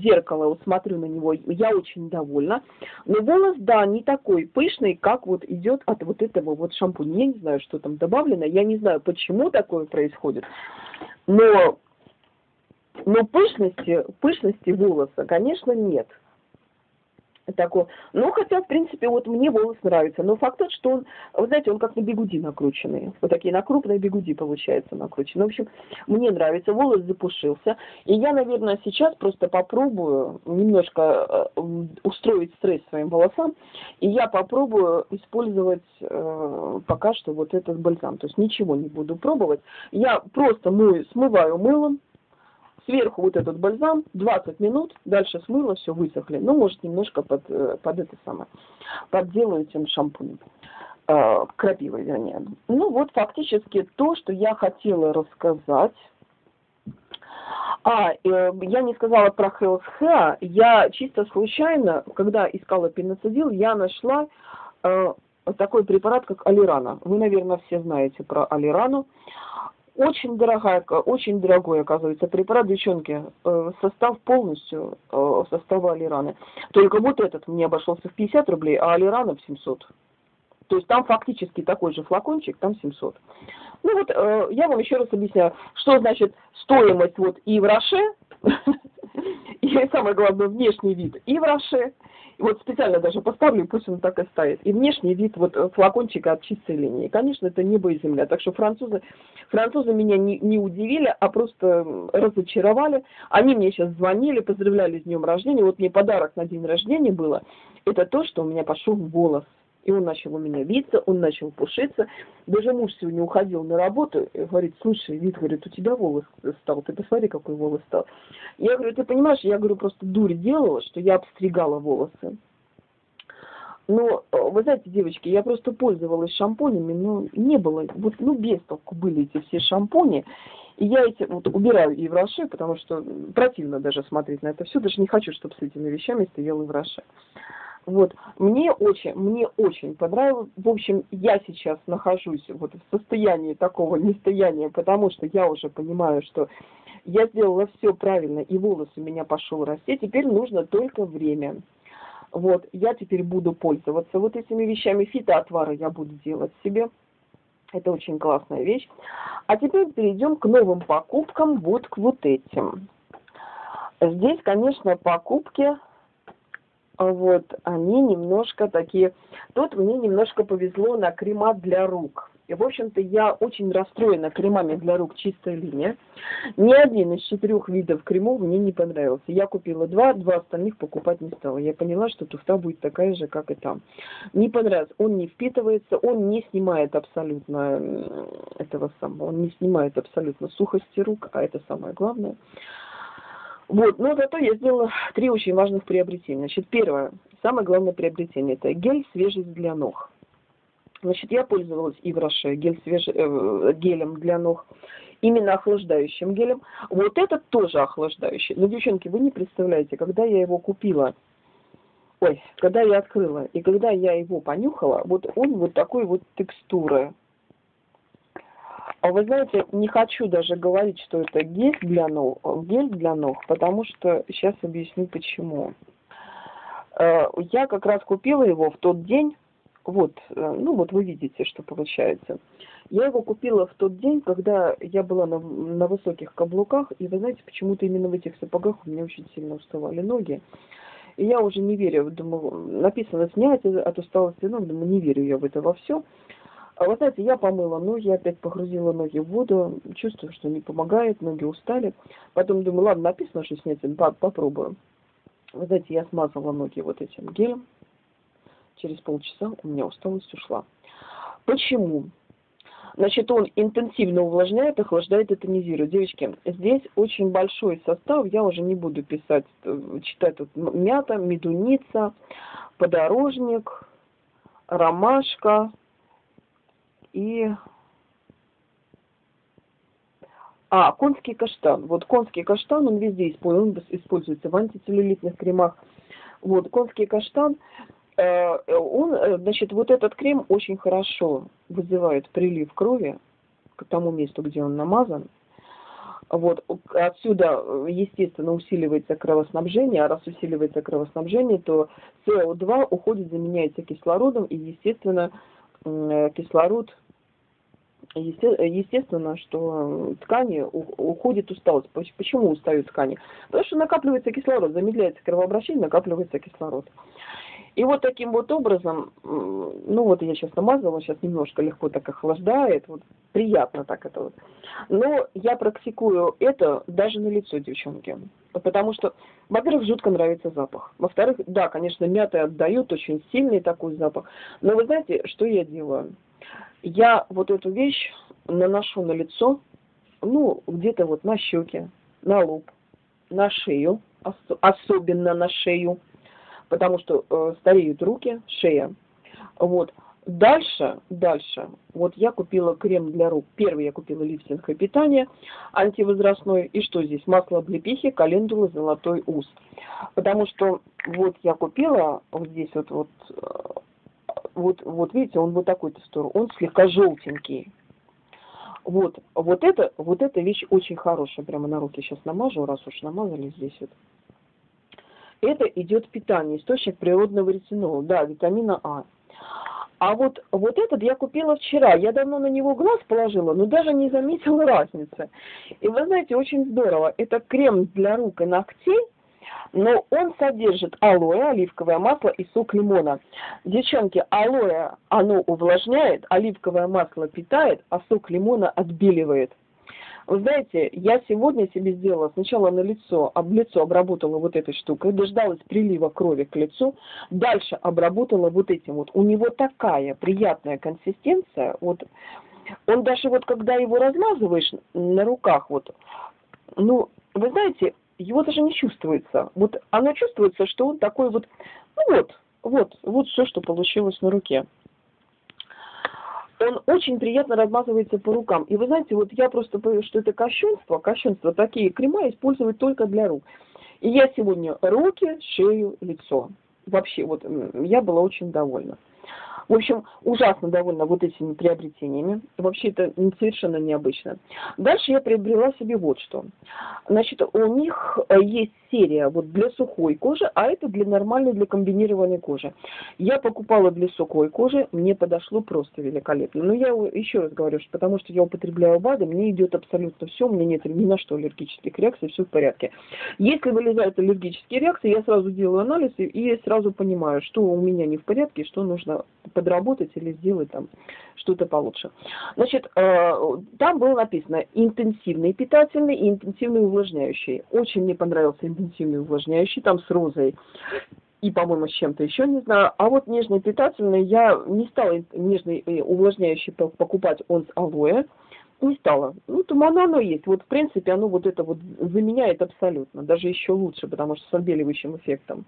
зеркало, вот смотрю на него, я очень довольна. Но волос, да, не такой пышный, как вот идет от вот этого вот шампуня. Я не знаю, что там добавлено, я не знаю, почему такое происходит. Но, но пышности, пышности волоса, конечно, нет. Такой. Ну, хотя, в принципе, вот мне волос нравится. Но факт тот, что он, вы знаете, он как на бегуди накрученный. Вот такие на крупные бегуди, получается, накручены. В общем, мне нравится. Волос запушился. И я, наверное, сейчас просто попробую немножко э, устроить стресс своим волосам. И я попробую использовать э, пока что вот этот бальзам. То есть ничего не буду пробовать. Я просто мою, смываю мылом Сверху вот этот бальзам, 20 минут, дальше смыло, все высохли. Ну, может, немножко под, э, под это самое, подделаю этим шампунем. Э, крапивой, вернее. Ну, вот фактически то, что я хотела рассказать. А, э, я не сказала про Health Hair. Я чисто случайно, когда искала пеноцидил, я нашла э, такой препарат, как алирана. Вы, наверное, все знаете про алирану. Очень дорогая, очень дорогой, оказывается, препарат, девчонки. Э, состав полностью э, состава алираны. Только вот этот мне обошелся в 50 рублей, а алирана в 700. То есть там фактически такой же флакончик, там 700. Ну вот, э, я вам еще раз объясняю, что значит стоимость вот и в Роше, и самое главное, внешний вид и в Роше, вот специально даже поставлю, пусть он так и стоит. И внешний вид вот э, флакончика от чистой линии. Конечно, это небо и земля. Так что французы, французы меня не, не удивили, а просто разочаровали. Они мне сейчас звонили, поздравляли с днем рождения. Вот мне подарок на день рождения было. Это то, что у меня пошел волос. И он начал у меня виться, он начал пушиться. Даже муж сегодня уходил на работу и говорит, слушай, вид, говорит, у тебя волос стал, ты посмотри, какой волос стал. Я говорю, ты понимаешь, я говорю, просто дурь делала, что я обстригала волосы. Но, э, вы знаете, девочки, я просто пользовалась шампунями, но не было, вот, ну, без толку были эти все шампуни. И я эти вот убираю и в Роше, потому что противно даже смотреть на это все, даже не хочу, чтобы с этими вещами стоял и в Роше. Вот, мне очень, мне очень понравилось. В общем, я сейчас нахожусь вот в состоянии такого нестояния, потому что я уже понимаю, что я сделала все правильно, и волос у меня пошел расти. Теперь нужно только время. Вот, я теперь буду пользоваться вот этими вещами. Фитоотвары я буду делать себе. Это очень классная вещь. А теперь перейдем к новым покупкам, вот к вот этим. Здесь, конечно, покупки вот, они немножко такие... Тут мне немножко повезло на крема для рук. И, в общем-то, я очень расстроена кремами для рук чистая линия. Ни один из четырех видов кремов мне не понравился. Я купила два, два остальных покупать не стала. Я поняла, что туфта будет такая же, как и там. Не понравился. Он не впитывается, он не снимает абсолютно этого самого, он не снимает абсолютно сухости рук, а это самое главное. Вот, но зато я сделала три очень важных приобретения. Значит, первое, самое главное приобретение, это гель свежесть для ног. Значит, я пользовалась и в Роше гель свеж... э, гелем для ног, именно охлаждающим гелем. Вот этот тоже охлаждающий. Но, девчонки, вы не представляете, когда я его купила, ой, когда я открыла, и когда я его понюхала, вот он вот такой вот текстуры. А вы знаете, не хочу даже говорить, что это гель для ног, гель для ног, потому что сейчас объясню почему. Э, я как раз купила его в тот день, вот, э, ну вот вы видите, что получается. Я его купила в тот день, когда я была на, на высоких каблуках, и вы знаете, почему-то именно в этих сапогах у меня очень сильно уставали ноги. И я уже не верю, думаю, написано снять от усталости ног, думаю, не верю я в это во все. А вы знаете, я помыла ноги, опять погрузила ноги в воду, чувствую, что не помогает, ноги устали. Потом думаю, ладно, написано, что снять, попробую. Вы знаете, я смазала ноги вот этим гелем. Через полчаса у меня усталость ушла. Почему? Значит, он интенсивно увлажняет, охлаждает и тонизирует. Девочки, здесь очень большой состав, я уже не буду писать, читать тут мята, медуница, подорожник, ромашка, и... А, конский каштан. Вот конский каштан, он везде используется, он используется в антицеллюлитных кремах. Вот, конский каштан, э, он, э, значит, вот этот крем очень хорошо вызывает прилив крови к тому месту, где он намазан. Вот, отсюда, естественно, усиливается кровоснабжение, а раз усиливается кровоснабжение, то СО2 уходит, заменяется кислородом, и, естественно, кислород естественно, что ткани уходит усталость. Почему устают ткани? Потому что накапливается кислород, замедляется кровообращение, накапливается кислород. И вот таким вот образом, ну вот я сейчас намазала, сейчас немножко легко так охлаждает, вот приятно так это вот. Но я практикую это даже на лицо, девчонки. Потому что, во-первых, жутко нравится запах. Во-вторых, да, конечно, мята отдают очень сильный такой запах. Но вы знаете, что я делаю? Я вот эту вещь наношу на лицо, ну, где-то вот на щеки, на лоб, на шею, ос особенно на шею, потому что э, стареют руки, шея. Вот. Дальше, дальше, вот я купила крем для рук. Первый я купила лифтинг и питание антивозрастной. И что здесь? Масло облепихи, календула, золотой ус. Потому что вот я купила вот здесь вот, вот, э, вот, вот видите, он вот такой текстуры. Он слегка желтенький. Вот, вот это, вот эта вещь очень хорошая. Прямо на руки сейчас намажу, раз уж намазали здесь вот. Это идет питание, источник природного ретинола, да, витамина А. А вот, вот этот я купила вчера. Я давно на него глаз положила, но даже не заметила разницы. И вы знаете, очень здорово. Это крем для рук и ногтей, но он содержит алоэ, оливковое масло и сок лимона. Девчонки, алоэ, оно увлажняет, оливковое масло питает, а сок лимона отбеливает. Вы знаете, я сегодня себе сделала сначала на лицо, об лицо обработала вот этой штукой, дождалась прилива крови к лицу, дальше обработала вот этим вот. У него такая приятная консистенция, вот он даже вот когда его размазываешь на руках, вот, ну, вы знаете, его даже не чувствуется. Вот оно чувствуется, что он такой вот, ну вот, вот, вот все, что получилось на руке он очень приятно размазывается по рукам. И вы знаете, вот я просто боюсь, что это кощунство, кощунство, такие крема использовать только для рук. И я сегодня руки, шею, лицо. Вообще, вот я была очень довольна. В общем, ужасно довольна вот этими приобретениями. Вообще это совершенно необычно. Дальше я приобрела себе вот что. Значит, у них э, есть серия вот для сухой кожи, а это для нормальной, для комбинированной кожи. Я покупала для сухой кожи, мне подошло просто великолепно. Но я еще раз говорю, что потому что я употребляю БАДы, мне идет абсолютно все, у меня нет ни на что аллергических реакций, все в порядке. Если вылезают аллергические реакции, я сразу делаю анализ и сразу понимаю, что у меня не в порядке, что нужно подработать или сделать там что-то получше. Значит, э, там было написано интенсивный питательный и интенсивный увлажняющий. Очень мне понравился интенсивный увлажняющий, там с розой и, по-моему, с чем-то еще, не знаю. А вот нежный питательный, я не стала нежный э, увлажняющий покупать, он с алоэ, не стала. Ну, там оно, оно есть. Вот, в принципе, оно вот это вот заменяет абсолютно. Даже еще лучше, потому что с отбеливающим эффектом.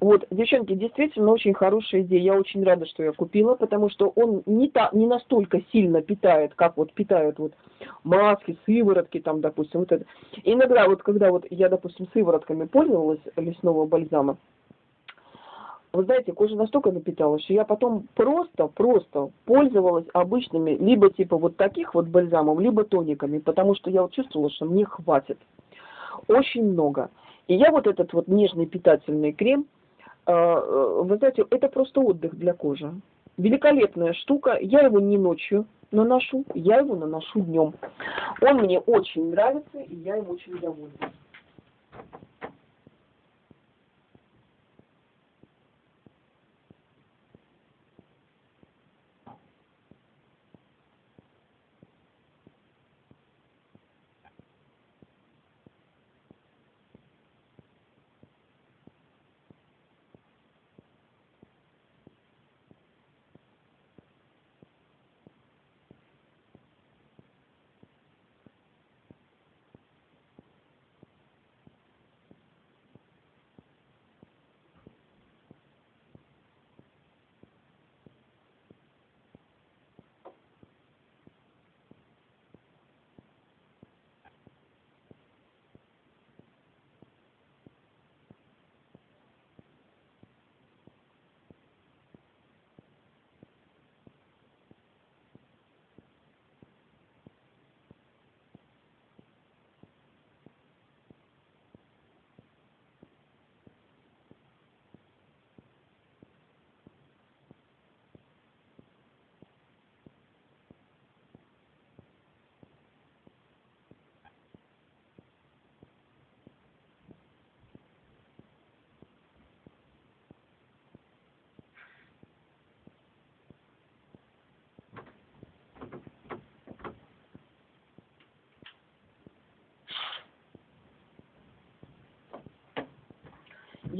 Вот, девчонки, действительно очень хорошая идея. Я очень рада, что я купила, потому что он не, та, не настолько сильно питает, как вот питают вот маски, сыворотки там, допустим, вот это. иногда вот, когда вот я, допустим, сыворотками пользовалась лесного бальзама, вы знаете, кожа настолько напиталась, что я потом просто, просто пользовалась обычными, либо типа вот таких вот бальзамов, либо тониками, потому что я вот чувствовала, что мне хватит. Очень много. И я вот этот вот нежный питательный крем, вы знаете, это просто отдых для кожи. Великолепная штука. Я его не ночью наношу, я его наношу днем. Он мне очень нравится, и я им очень довольна.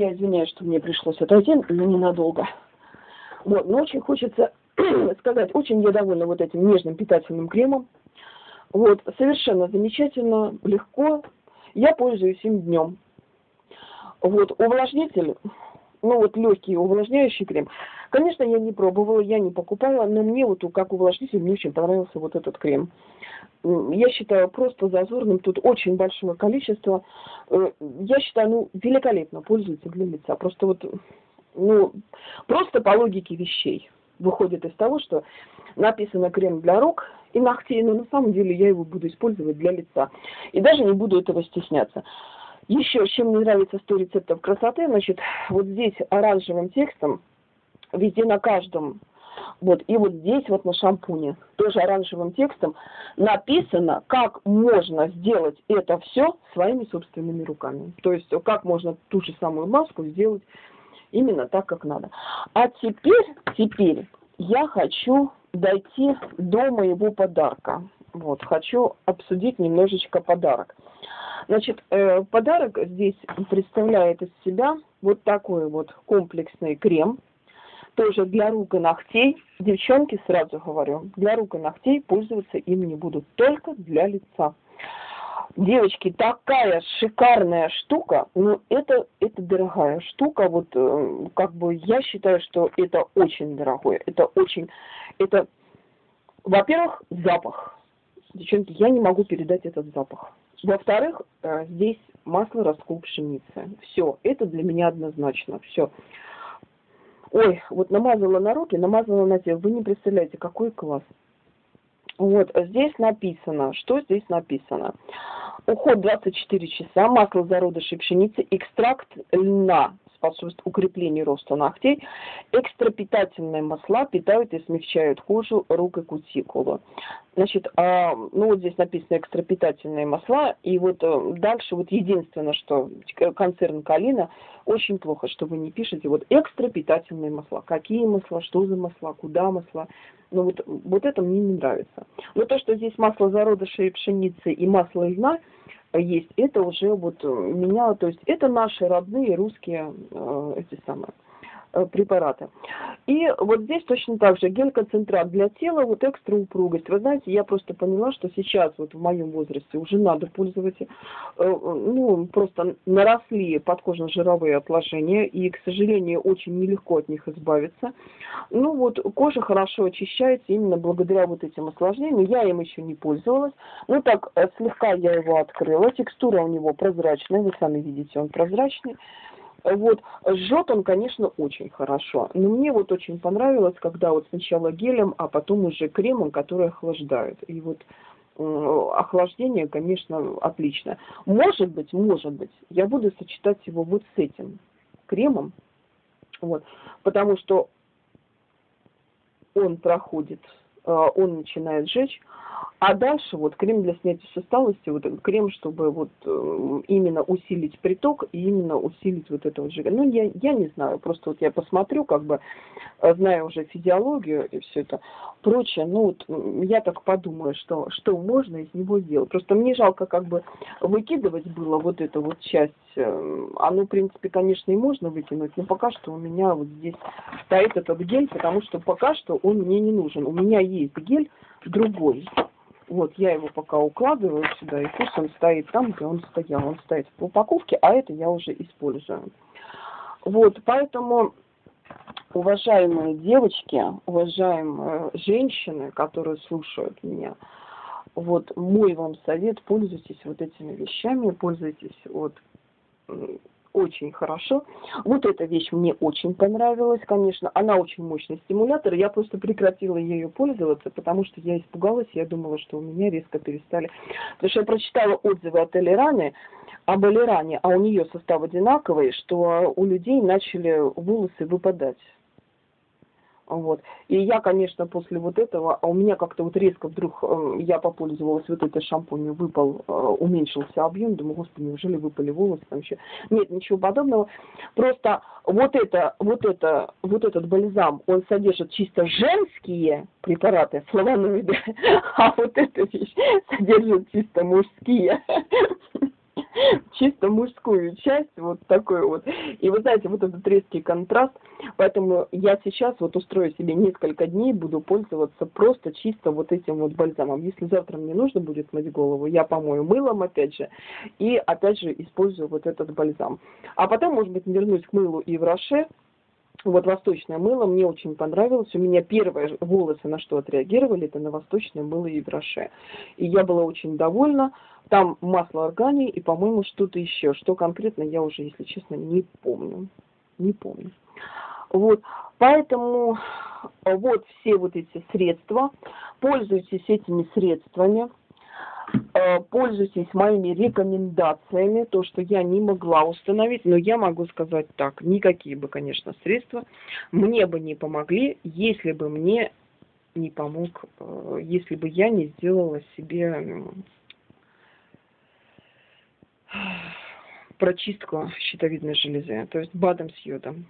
Я извиняюсь, что мне пришлось отойти, но ненадолго. Вот, но очень хочется сказать, очень я довольна вот этим нежным питательным кремом. Вот, совершенно замечательно, легко. Я пользуюсь им днем. Вот, увлажнитель, ну вот легкий увлажняющий крем. Конечно, я не пробовала, я не покупала, но мне вот как увлажнитель мне очень понравился вот этот крем. Я считаю просто зазорным, тут очень большое количество. Э, я считаю, ну, великолепно пользуется для лица. Просто вот, ну, просто по логике вещей выходит из того, что написано крем для рук и ногтей, но на самом деле я его буду использовать для лица. И даже не буду этого стесняться. Еще, чем мне нравится 100 рецептов красоты, значит, вот здесь оранжевым текстом, везде на каждом, вот, и вот здесь вот на шампуне, тоже оранжевым текстом, написано, как можно сделать это все своими собственными руками. То есть, как можно ту же самую маску сделать именно так, как надо. А теперь, теперь я хочу дойти до моего подарка. Вот, хочу обсудить немножечко подарок. Значит, э, подарок здесь представляет из себя вот такой вот комплексный крем, тоже для рук и ногтей. Девчонки, сразу говорю, для рук и ногтей пользоваться им не будут, только для лица. Девочки, такая шикарная штука, ну это, это дорогая штука, вот э, как бы я считаю, что это очень дорогое, это очень, это, во-первых, запах. Девчонки, я не могу передать этот запах. Во-вторых, э, здесь масло раскол пшеницы. Все, это для меня однозначно. Все. Ой, вот намазала на руки, намазала на тело. Вы не представляете, какой класс. Вот, здесь написано, что здесь написано. Уход 24 часа, масло зародышей пшеницы, экстракт льна способствует укреплению роста ногтей. Экстрапитательные масла питают и смягчают кожу, рук и кутикулу. Значит, а, ну вот здесь написано экстрапитательные масла, и вот а, дальше вот единственное, что концерн Калина очень плохо, что вы не пишете вот экстрапитательные масла. Какие масла, что за масла, куда масла. Ну вот, вот это мне не нравится. Но то, что здесь масло зародышей пшеницы и масло льна – есть, это уже вот э, меня, то есть это наши родные русские э, эти самые Э, препараты. И вот здесь точно так же гель-концентрат для тела, вот экстра упругость. Вы знаете, я просто поняла, что сейчас вот в моем возрасте уже надо пользоваться, э, ну, просто наросли подкожно-жировые отложения, и, к сожалению, очень нелегко от них избавиться. Ну вот, кожа хорошо очищается именно благодаря вот этим осложнениям. Я им еще не пользовалась. Ну так, э, слегка я его открыла. Текстура у него прозрачная, вы сами видите, он прозрачный. Вот, жжет он, конечно, очень хорошо. Но мне вот очень понравилось, когда вот сначала гелем, а потом уже кремом, который охлаждает. И вот охлаждение, конечно, отлично. Может быть, может быть, я буду сочетать его вот с этим кремом, вот, потому что он проходит, он начинает жечь, а дальше вот крем для снятия усталости, вот крем, чтобы вот э, именно усилить приток и именно усилить вот это вот жига. Ну, я, я не знаю, просто вот я посмотрю, как бы, э, зная уже физиологию и все это прочее, ну, вот я так подумаю, что, что можно из него сделать. Просто мне жалко как бы выкидывать было вот эту вот часть. Оно, в принципе, конечно, и можно выкинуть, но пока что у меня вот здесь стоит этот гель, потому что пока что он мне не нужен. У меня есть гель другой. Вот, я его пока укладываю сюда, и пусть он стоит там, где он стоял. Он стоит в упаковке, а это я уже использую. Вот, поэтому, уважаемые девочки, уважаемые женщины, которые слушают меня, вот мой вам совет, пользуйтесь вот этими вещами, пользуйтесь вот очень хорошо. Вот эта вещь мне очень понравилась, конечно. Она очень мощный стимулятор. Я просто прекратила ею пользоваться, потому что я испугалась. Я думала, что у меня резко перестали. Потому что я прочитала отзывы от Элираны, об Элиране, а у нее состав одинаковый, что у людей начали волосы выпадать. Вот. И я, конечно, после вот этого, а у меня как-то вот резко вдруг э, я попользовалась вот этой шампунью, выпал, э, уменьшился объем, думаю, господи, неужели выпали волосы там еще? Нет, ничего подобного. Просто вот это, вот это, вот этот бальзам, он содержит чисто женские препараты, флавоноиды, а вот эта вещь содержит чисто мужские. чисто мужскую часть, вот такой вот. И вы знаете, вот этот резкий контраст, поэтому я сейчас вот устрою себе несколько дней, буду пользоваться просто чисто вот этим вот бальзамом. Если завтра мне нужно будет мыть голову, я помою мылом опять же, и опять же использую вот этот бальзам. А потом, может быть, вернусь к мылу и в Роше, вот восточное мыло мне очень понравилось. У меня первые волосы на что отреагировали, это на восточное мыло и броше. И я была очень довольна. Там масло органии и, по-моему, что-то еще. Что конкретно, я уже, если честно, не помню. Не помню. Вот, поэтому вот все вот эти средства. Пользуйтесь этими средствами. Э, пользуйтесь моими рекомендациями, то, что я не могла установить, но я могу сказать так, никакие бы, конечно, средства мне бы не помогли, если бы мне не помог, э, если бы я не сделала себе прочистку щитовидной железы, то есть БАДом с йодом.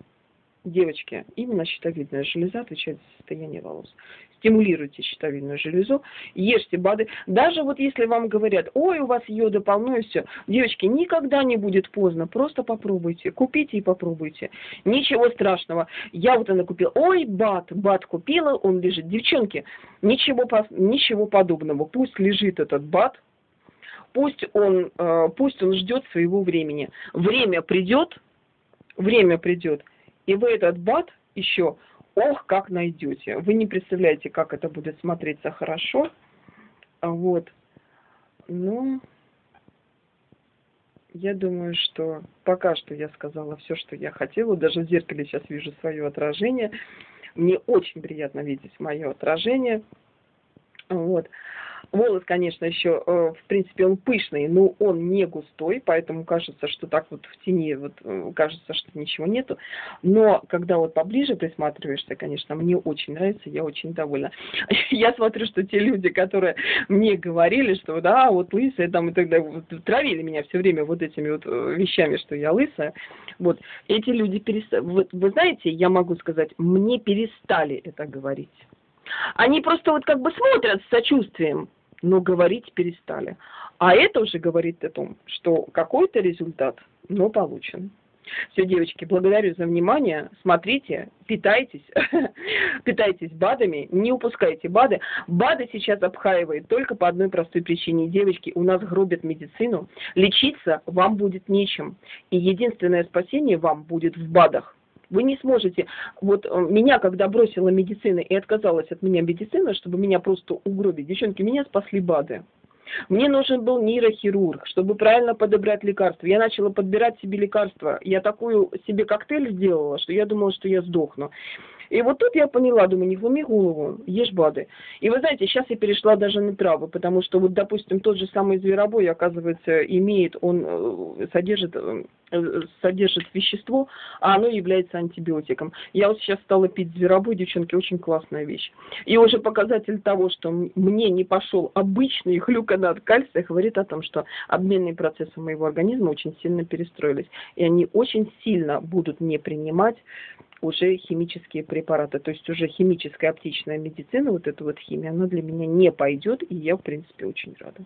Девочки, именно щитовидная железа отвечает за состояние волос. Стимулируйте щитовидную железу, ешьте БАДы. Даже вот если вам говорят, ой, у вас йода полно и все. Девочки, никогда не будет поздно, просто попробуйте. Купите и попробуйте. Ничего страшного. Я вот она купила, ой, БАД, БАД купила, он лежит. Девчонки, ничего, ничего подобного. Пусть лежит этот БАД, пусть он, э, пусть он ждет своего времени. Время придет, время придет, и вы этот бат еще, ох, как найдете. Вы не представляете, как это будет смотреться хорошо. Вот. Ну, я думаю, что пока что я сказала все, что я хотела. Даже в зеркале сейчас вижу свое отражение. Мне очень приятно видеть мое отражение. Вот. Волос, конечно, еще, э, в принципе, он пышный, но он не густой, поэтому кажется, что так вот в тени, вот э, кажется, что ничего нету. Но когда вот поближе присматриваешься, конечно, мне очень нравится, я очень довольна. Я смотрю, что те люди, которые мне говорили, что да, вот лысая там и тогда вот, травили меня все время вот этими вот э, вещами, что я лысая, вот, эти люди перестали, вы, вы знаете, я могу сказать, мне перестали это говорить. Они просто вот как бы смотрят с сочувствием, но говорить перестали. А это уже говорит о том, что какой-то результат, но получен. Все, девочки, благодарю за внимание. Смотрите, питайтесь, питайтесь БАДами, не упускайте БАДы. БАДы сейчас обхаивают только по одной простой причине. Девочки, у нас гробят медицину, лечиться вам будет нечем. И единственное спасение вам будет в БАДах. Вы не сможете, вот э, меня, когда бросила медицина и отказалась от меня медицина, чтобы меня просто угробить, девчонки, меня спасли БАДы. Мне нужен был нейрохирург, чтобы правильно подобрать лекарства. Я начала подбирать себе лекарства. Я такую себе коктейль сделала, что я думала, что я сдохну. И вот тут я поняла, думаю, не глуми голову, ешь БАДы. И вы знаете, сейчас я перешла даже на травы, потому что вот, допустим, тот же самый зверобой, оказывается, имеет, он э, содержит э, содержит вещество, а оно является антибиотиком. Я вот сейчас стала пить зверобой, девчонки, очень классная вещь. И уже показатель того, что мне не пошел обычный глюконат кальция, говорит о том, что обменные процессы моего организма очень сильно перестроились. И они очень сильно будут не принимать уже химические препараты. То есть уже химическая оптичная медицина, вот эта вот химия, она для меня не пойдет, и я, в принципе, очень рада.